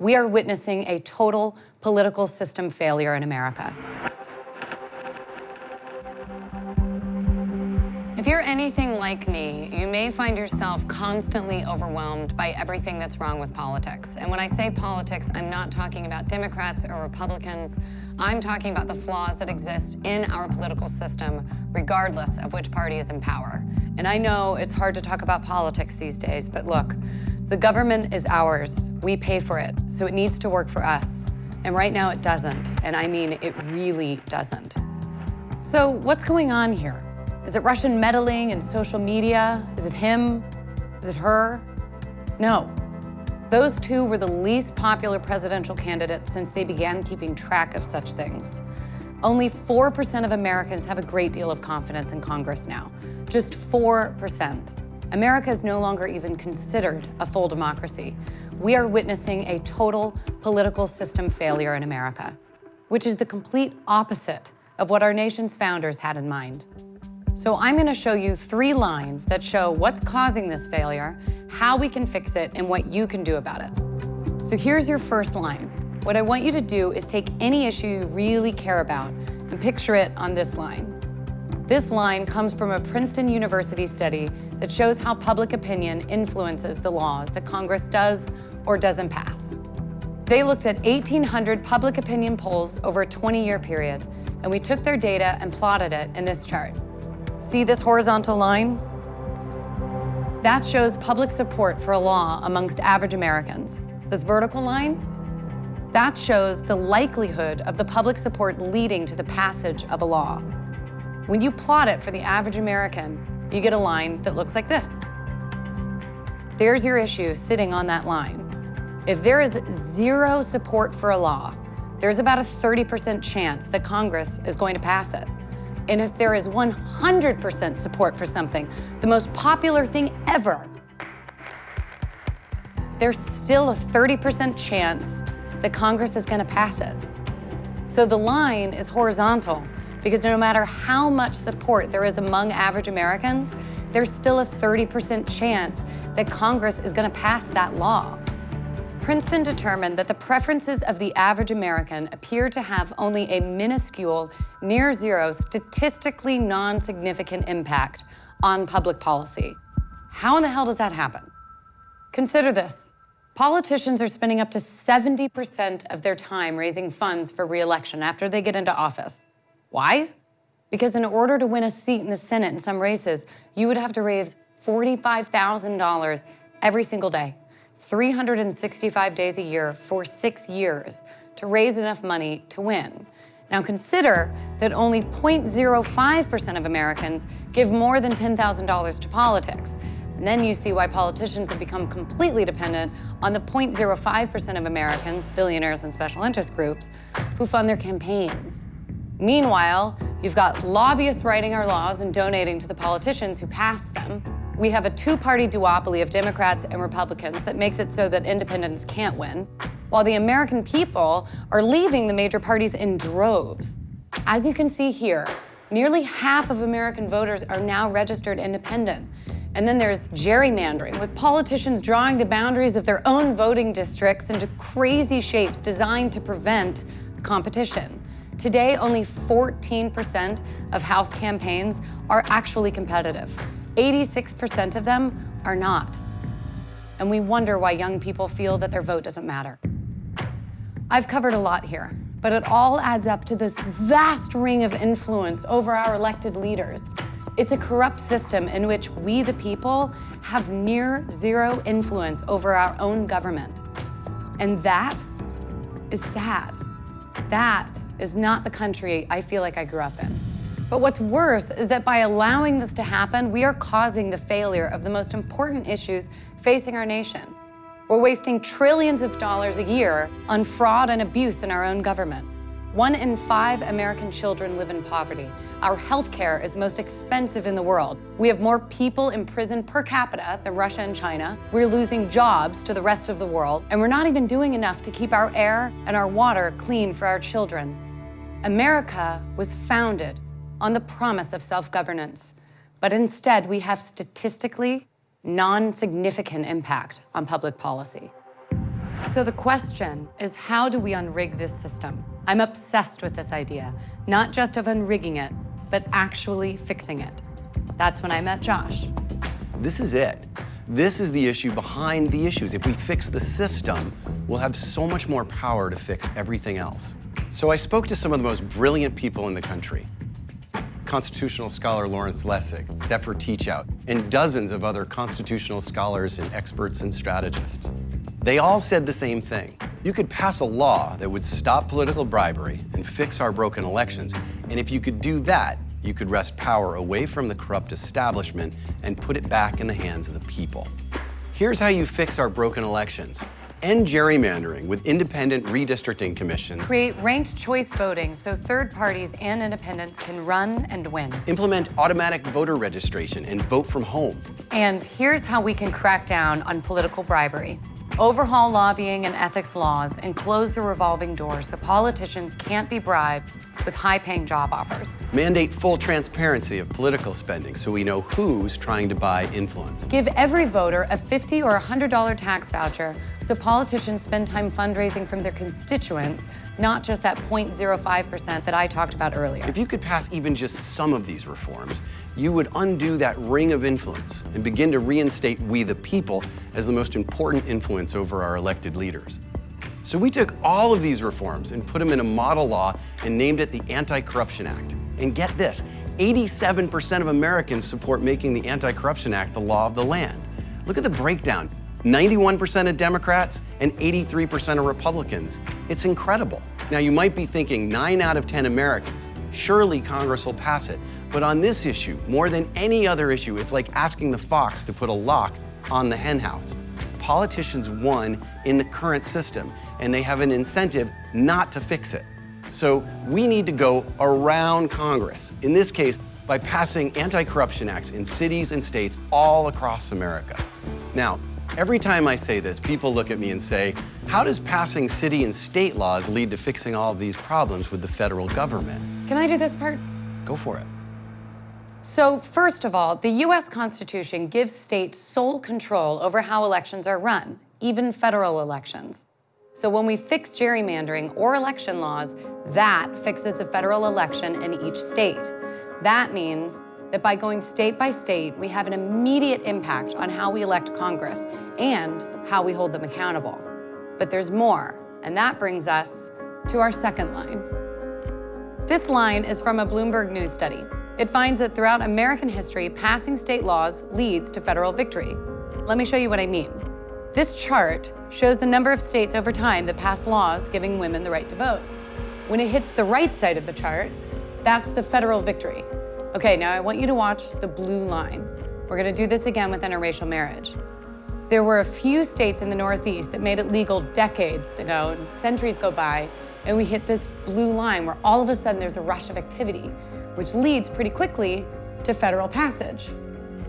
We are witnessing a total political system failure in America. If you're anything like me, you may find yourself constantly overwhelmed by everything that's wrong with politics. And when I say politics, I'm not talking about Democrats or Republicans. I'm talking about the flaws that exist in our political system, regardless of which party is in power. And I know it's hard to talk about politics these days, but look, the government is ours. We pay for it, so it needs to work for us. And right now it doesn't, and I mean it really doesn't. So what's going on here? Is it Russian meddling in social media? Is it him? Is it her? No. Those two were the least popular presidential candidates since they began keeping track of such things. Only 4% of Americans have a great deal of confidence in Congress now. Just 4%. America is no longer even considered a full democracy. We are witnessing a total political system failure in America, which is the complete opposite of what our nation's founders had in mind. So I'm gonna show you three lines that show what's causing this failure, how we can fix it, and what you can do about it. So here's your first line. What I want you to do is take any issue you really care about and picture it on this line. This line comes from a Princeton University study that shows how public opinion influences the laws that Congress does or doesn't pass. They looked at 1,800 public opinion polls over a 20-year period, and we took their data and plotted it in this chart. See this horizontal line? That shows public support for a law amongst average Americans. This vertical line? That shows the likelihood of the public support leading to the passage of a law. When you plot it for the average American, you get a line that looks like this. There's your issue sitting on that line. If there is zero support for a law, there's about a 30% chance that Congress is going to pass it. And if there is 100% support for something, the most popular thing ever, there's still a 30% chance that Congress is gonna pass it. So the line is horizontal because no matter how much support there is among average Americans, there's still a 30% chance that Congress is gonna pass that law. Princeton determined that the preferences of the average American appear to have only a minuscule, near zero, statistically non-significant impact on public policy. How in the hell does that happen? Consider this. Politicians are spending up to 70% of their time raising funds for re-election after they get into office. Why? Because in order to win a seat in the Senate in some races, you would have to raise $45,000 every single day. 365 days a year for six years to raise enough money to win. Now consider that only 0.05% of Americans give more than $10,000 to politics. And then you see why politicians have become completely dependent on the 0.05% of Americans, billionaires and special interest groups, who fund their campaigns. Meanwhile, you've got lobbyists writing our laws and donating to the politicians who pass them, we have a two-party duopoly of Democrats and Republicans that makes it so that independents can't win, while the American people are leaving the major parties in droves. As you can see here, nearly half of American voters are now registered independent. And then there's gerrymandering, with politicians drawing the boundaries of their own voting districts into crazy shapes designed to prevent competition. Today, only 14% of House campaigns are actually competitive. 86% of them are not. And we wonder why young people feel that their vote doesn't matter. I've covered a lot here, but it all adds up to this vast ring of influence over our elected leaders. It's a corrupt system in which we, the people, have near zero influence over our own government. And that is sad. That is not the country I feel like I grew up in. But what's worse is that by allowing this to happen, we are causing the failure of the most important issues facing our nation. We're wasting trillions of dollars a year on fraud and abuse in our own government. One in five American children live in poverty. Our health care is the most expensive in the world. We have more people in prison per capita than Russia and China. We're losing jobs to the rest of the world, and we're not even doing enough to keep our air and our water clean for our children. America was founded on the promise of self-governance, but instead we have statistically non-significant impact on public policy. So the question is how do we unrig this system? I'm obsessed with this idea, not just of unrigging it, but actually fixing it. That's when I met Josh. This is it. This is the issue behind the issues. If we fix the system, we'll have so much more power to fix everything else. So I spoke to some of the most brilliant people in the country. Constitutional scholar Lawrence Lessig, Zephyr Teachout, and dozens of other constitutional scholars and experts and strategists. They all said the same thing. You could pass a law that would stop political bribery and fix our broken elections. And if you could do that, you could wrest power away from the corrupt establishment and put it back in the hands of the people. Here's how you fix our broken elections. End gerrymandering with independent redistricting commissions. Create ranked choice voting so third parties and independents can run and win. Implement automatic voter registration and vote from home. And here's how we can crack down on political bribery. Overhaul lobbying and ethics laws and close the revolving door so politicians can't be bribed with high-paying job offers. Mandate full transparency of political spending so we know who's trying to buy influence. Give every voter a 50 or $100 tax voucher so politicians spend time fundraising from their constituents, not just that 0.05% that I talked about earlier. If you could pass even just some of these reforms, you would undo that ring of influence and begin to reinstate we the people as the most important influence over our elected leaders. So we took all of these reforms and put them in a model law and named it the Anti-Corruption Act. And get this, 87% of Americans support making the Anti-Corruption Act the law of the land. Look at the breakdown. 91% of Democrats and 83% of Republicans. It's incredible. Now you might be thinking nine out of 10 Americans. Surely Congress will pass it. But on this issue, more than any other issue, it's like asking the fox to put a lock on the henhouse politicians won in the current system, and they have an incentive not to fix it. So we need to go around Congress, in this case, by passing anti-corruption acts in cities and states all across America. Now, every time I say this, people look at me and say, how does passing city and state laws lead to fixing all of these problems with the federal government? Can I do this part? Go for it. So first of all, the US Constitution gives states sole control over how elections are run, even federal elections. So when we fix gerrymandering or election laws, that fixes the federal election in each state. That means that by going state by state, we have an immediate impact on how we elect Congress and how we hold them accountable. But there's more, and that brings us to our second line. This line is from a Bloomberg News study. It finds that throughout American history, passing state laws leads to federal victory. Let me show you what I mean. This chart shows the number of states over time that pass laws giving women the right to vote. When it hits the right side of the chart, that's the federal victory. Okay, now I want you to watch the blue line. We're gonna do this again with interracial marriage. There were a few states in the Northeast that made it legal decades ago, and centuries go by, and we hit this blue line where all of a sudden there's a rush of activity which leads pretty quickly to federal passage.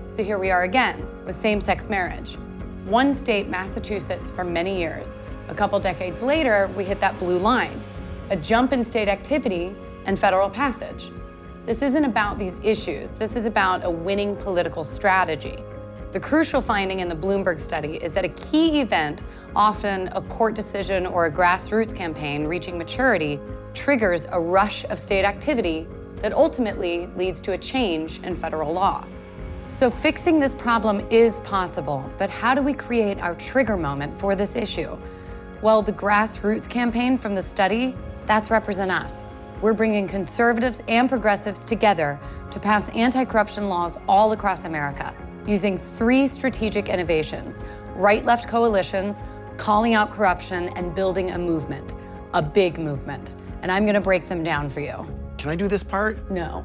So here we are again with same-sex marriage. One state, Massachusetts, for many years. A couple decades later, we hit that blue line, a jump in state activity and federal passage. This isn't about these issues. This is about a winning political strategy. The crucial finding in the Bloomberg study is that a key event, often a court decision or a grassroots campaign reaching maturity, triggers a rush of state activity that ultimately leads to a change in federal law. So fixing this problem is possible, but how do we create our trigger moment for this issue? Well, the grassroots campaign from the study, that's Represent Us. We're bringing conservatives and progressives together to pass anti-corruption laws all across America using three strategic innovations, right-left coalitions, calling out corruption, and building a movement, a big movement. And I'm gonna break them down for you. Can I do this part? No.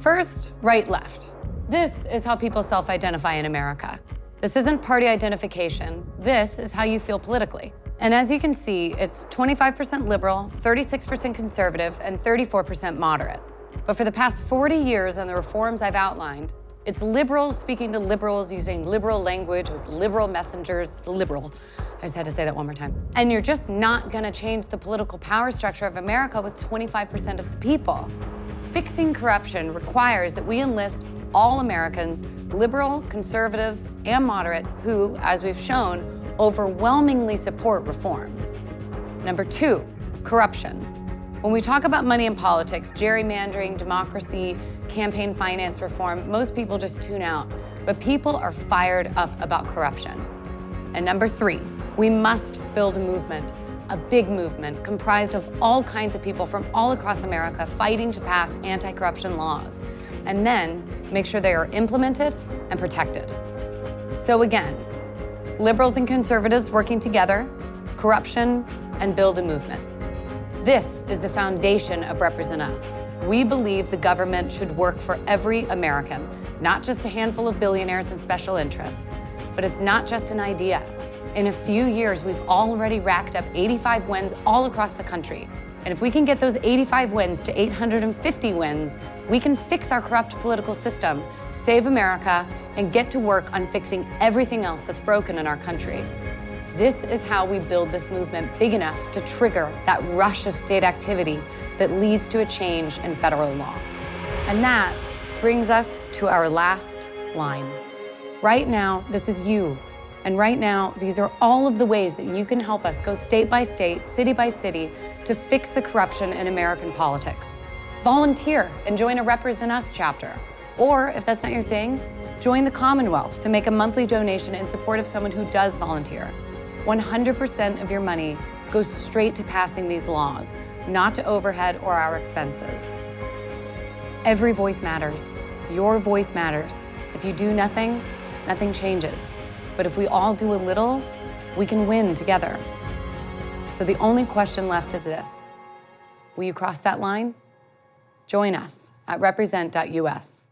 First, right, left. This is how people self-identify in America. This isn't party identification. This is how you feel politically. And as you can see, it's 25% liberal, 36% conservative, and 34% moderate. But for the past 40 years and the reforms I've outlined, it's liberals speaking to liberals using liberal language with liberal messengers, liberal. I just had to say that one more time. And you're just not gonna change the political power structure of America with 25% of the people. Fixing corruption requires that we enlist all Americans, liberal, conservatives, and moderates who, as we've shown, overwhelmingly support reform. Number two, corruption. When we talk about money in politics, gerrymandering, democracy, campaign finance reform, most people just tune out. But people are fired up about corruption. And number three, we must build a movement, a big movement comprised of all kinds of people from all across America fighting to pass anti-corruption laws, and then make sure they are implemented and protected. So again, liberals and conservatives working together, corruption, and build a movement. This is the foundation of Represent Us. We believe the government should work for every American, not just a handful of billionaires and special interests. But it's not just an idea. In a few years, we've already racked up 85 wins all across the country. And if we can get those 85 wins to 850 wins, we can fix our corrupt political system, save America, and get to work on fixing everything else that's broken in our country. This is how we build this movement big enough to trigger that rush of state activity that leads to a change in federal law. And that brings us to our last line. Right now, this is you. And right now, these are all of the ways that you can help us go state by state, city by city, to fix the corruption in American politics. Volunteer and join a Represent Us chapter. Or, if that's not your thing, join the Commonwealth to make a monthly donation in support of someone who does volunteer. 100% of your money goes straight to passing these laws, not to overhead or our expenses. Every voice matters. Your voice matters. If you do nothing, nothing changes. But if we all do a little, we can win together. So the only question left is this. Will you cross that line? Join us at represent.us.